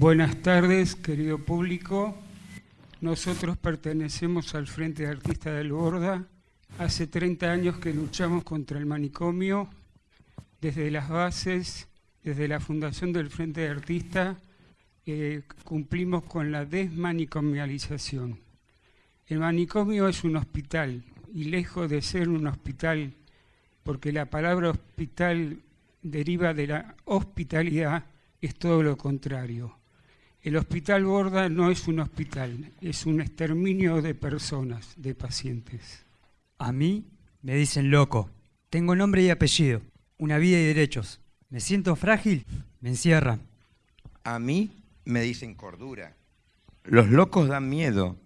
Buenas tardes, querido público. Nosotros pertenecemos al Frente de Artistas del Borda. Hace 30 años que luchamos contra el manicomio, desde las bases, desde la fundación del Frente de Artistas, eh, cumplimos con la desmanicomialización. El manicomio es un hospital y lejos de ser un hospital, porque la palabra hospital deriva de la hospitalidad, es todo lo contrario. El hospital Borda no es un hospital, es un exterminio de personas, de pacientes. A mí me dicen loco. Tengo nombre y apellido, una vida y derechos. Me siento frágil, me encierran. A mí me dicen cordura. Los locos dan miedo.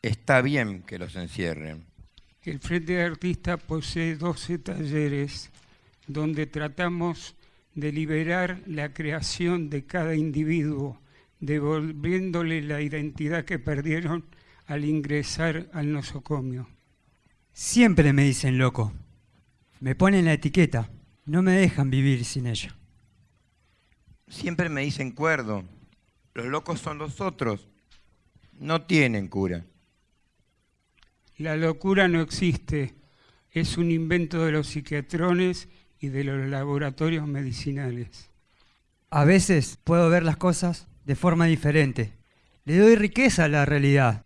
Está bien que los encierren. El Frente de Artistas posee 12 talleres donde tratamos de liberar la creación de cada individuo devolviéndole la identidad que perdieron al ingresar al nosocomio. Siempre me dicen loco. Me ponen la etiqueta. No me dejan vivir sin ella. Siempre me dicen cuerdo. Los locos son los otros. No tienen cura. La locura no existe. Es un invento de los psiquiatrones y de los laboratorios medicinales. A veces puedo ver las cosas de forma diferente. Le doy riqueza a la realidad.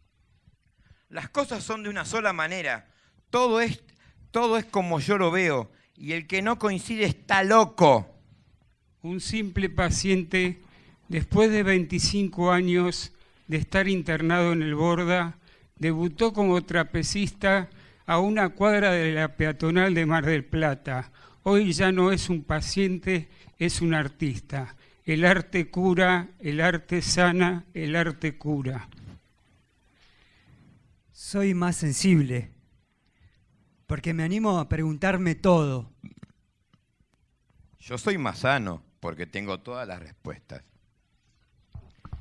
Las cosas son de una sola manera. Todo es, todo es como yo lo veo. Y el que no coincide está loco. Un simple paciente, después de 25 años de estar internado en el Borda, debutó como trapecista a una cuadra de la peatonal de Mar del Plata. Hoy ya no es un paciente, es un artista. El arte cura, el arte sana, el arte cura. Soy más sensible, porque me animo a preguntarme todo. Yo soy más sano, porque tengo todas las respuestas.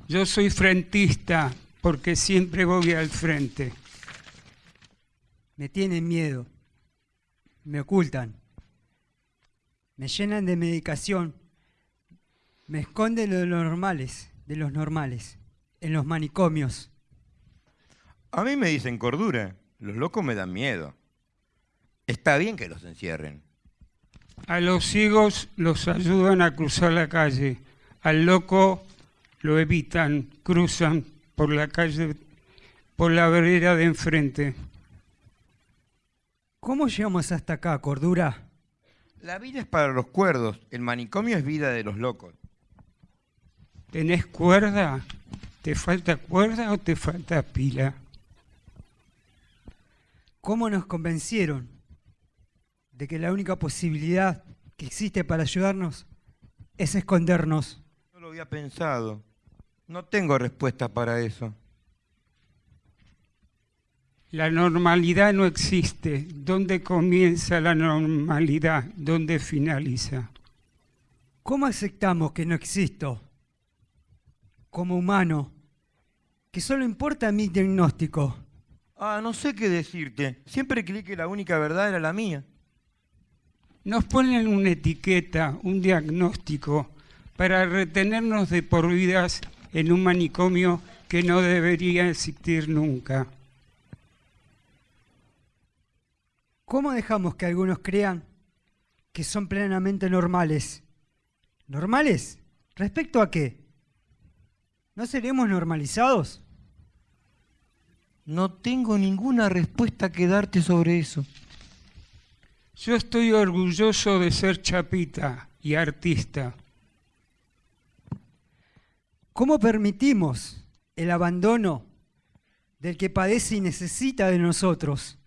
Yo soy frentista, porque siempre voy al frente. Me tienen miedo, me ocultan, me llenan de medicación me esconden de los normales, de los normales, en los manicomios. A mí me dicen cordura, los locos me dan miedo. Está bien que los encierren. A los ciegos los ayudan a cruzar la calle, al loco lo evitan, cruzan por la calle, por la vereda de enfrente. ¿Cómo llegamos hasta acá, cordura? La vida es para los cuerdos, el manicomio es vida de los locos. ¿Tenés cuerda? ¿Te falta cuerda o te falta pila? ¿Cómo nos convencieron de que la única posibilidad que existe para ayudarnos es escondernos? No lo había pensado. No tengo respuesta para eso. La normalidad no existe. ¿Dónde comienza la normalidad? ¿Dónde finaliza? ¿Cómo aceptamos que no existo? Como humano, que solo importa mi diagnóstico. Ah, no sé qué decirte. Siempre creí que la única verdad era la mía. Nos ponen una etiqueta, un diagnóstico, para retenernos de por vidas en un manicomio que no debería existir nunca. ¿Cómo dejamos que algunos crean que son plenamente normales? ¿Normales? ¿Respecto a qué? ¿No seremos normalizados? No tengo ninguna respuesta que darte sobre eso. Yo estoy orgulloso de ser chapita y artista. ¿Cómo permitimos el abandono del que padece y necesita de nosotros?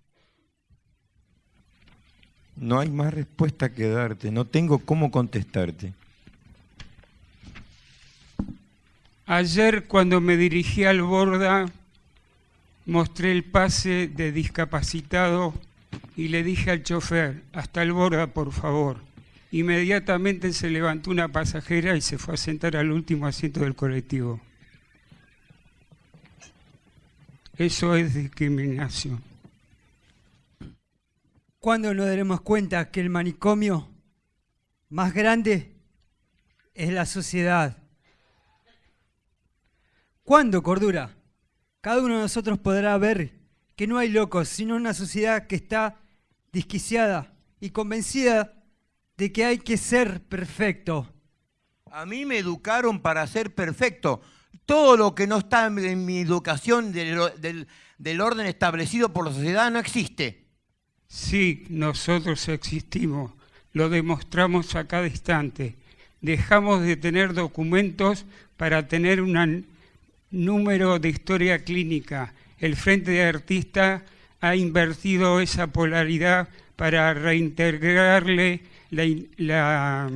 No hay más respuesta que darte, no tengo cómo contestarte. Ayer cuando me dirigí al Borda, mostré el pase de discapacitado y le dije al chofer, hasta el Borda, por favor. Inmediatamente se levantó una pasajera y se fue a sentar al último asiento del colectivo. Eso es discriminación. ¿Cuándo nos daremos cuenta que el manicomio más grande es la sociedad? ¿Cuándo, cordura? Cada uno de nosotros podrá ver que no hay locos, sino una sociedad que está disquiciada y convencida de que hay que ser perfecto. A mí me educaron para ser perfecto. Todo lo que no está en mi educación del, del orden establecido por la sociedad no existe. Sí, nosotros existimos, lo demostramos a cada instante. Dejamos de tener documentos para tener un número de historia clínica. El Frente de Artistas ha invertido esa polaridad para reintegrarle la,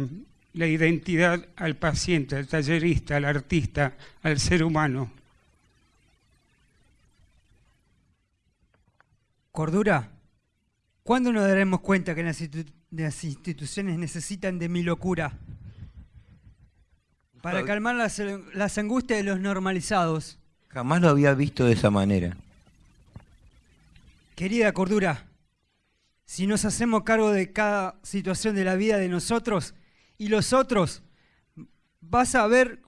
la identidad al paciente, al tallerista, al artista, al ser humano. Cordura, ¿cuándo nos daremos cuenta que las, instituciones necesitan de mi locura para calmar las, las angustias de los normalizados? Jamás lo había visto de esa manera. Querida Cordura, si nos hacemos cargo de cada situación de la vida de nosotros y los otros, vas a ver,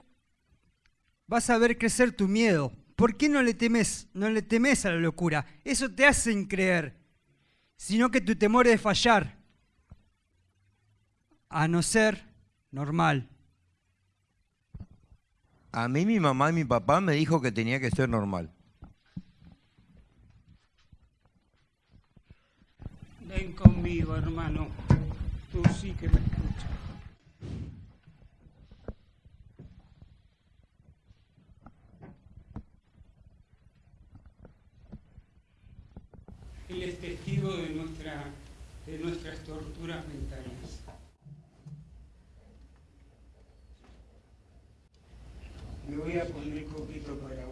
vas a ver crecer tu miedo. ¿Por qué no le temes, no le temes a la locura? Eso te hace creer, sino que tu temor es fallar, a no ser normal. A mí mi mamá y mi papá me dijo que tenía que ser normal. Ven conmigo, hermano. Tú sí que me escuchas. Él es testigo de, nuestra, de nuestras torturas mentales. Me voy a poner coquito para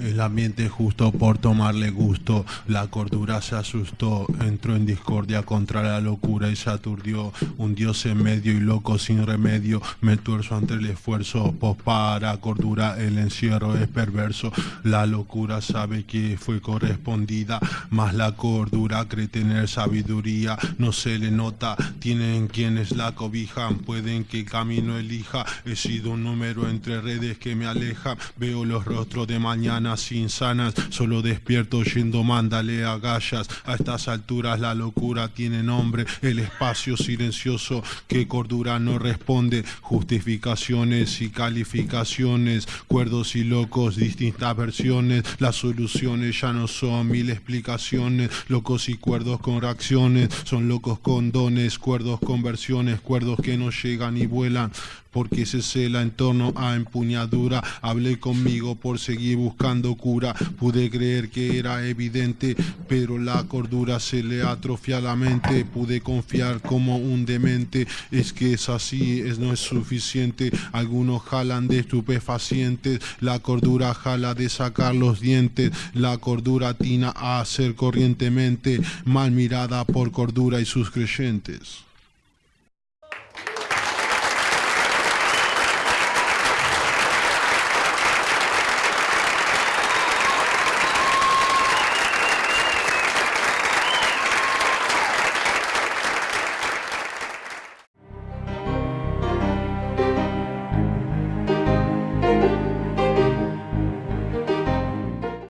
El ambiente justo por tomarle gusto, la cordura se asustó, entró en discordia contra la locura y se aturdió. Un dios en medio y loco sin remedio, me tuerzo ante el esfuerzo, pues para cordura el encierro es perverso. La locura sabe que fue correspondida, mas la cordura cree tener sabiduría, no se le nota, tienen quienes la cobijan, pueden que camino elija, he sido un número entre redes que me alejan, veo los rostros de mañana insanas, solo despierto yendo mándale a gallas. A estas alturas la locura tiene nombre, el espacio silencioso que cordura no responde, justificaciones y calificaciones, cuerdos y locos, distintas versiones, las soluciones ya no son mil explicaciones, locos y cuerdos con reacciones, son locos con dones, cuerdos con versiones, cuerdos que no llegan y vuelan, porque se cela en torno a empuñadura. Hablé conmigo por seguir buscando cura. Pude creer que era evidente, pero la cordura se le atrofia la mente. Pude confiar como un demente. Es que es así, es no es suficiente. Algunos jalan de estupefacientes. La cordura jala de sacar los dientes. La cordura tina a hacer corrientemente mal mirada por cordura y sus creyentes.